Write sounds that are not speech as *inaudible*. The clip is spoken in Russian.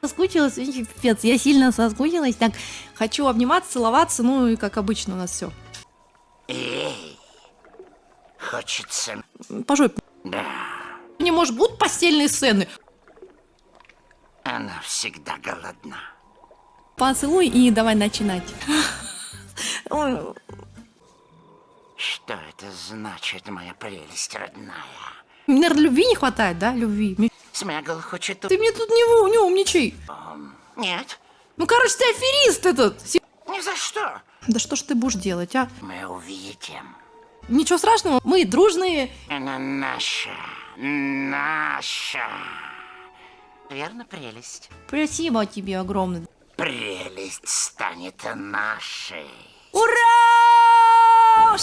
соскучилась, пипец, я сильно соскучилась, так, хочу обниматься, целоваться, ну и как обычно у нас все. Эй, хочется... По жопе. Да, Не может, будут постельные сцены? она всегда голодна. Поцелуй и давай начинать. *laughs* Что это значит, моя прелесть родная? Наверное, любви не хватает, да? Любви. Смегл хочет... Ты мне тут не, не умничай. Нет, Ну, короче, ты аферист этот. Ни за что. Да что ж ты будешь делать, а? Мы увидим. Ничего страшного, мы дружные. Она наша, наша. Верно, прелесть? Спасибо тебе огромное. Прелесть станет нашей. Ура!